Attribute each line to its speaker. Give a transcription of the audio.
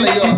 Speaker 1: Hallelujah.